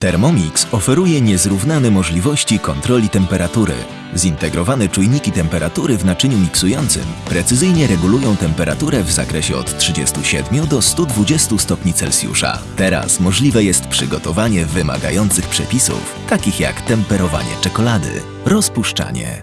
Thermomix oferuje niezrównane możliwości kontroli temperatury. Zintegrowane czujniki temperatury w naczyniu miksującym precyzyjnie regulują temperaturę w zakresie od 37 do 120 stopni Celsjusza. Teraz możliwe jest przygotowanie wymagających przepisów, takich jak temperowanie czekolady, rozpuszczanie,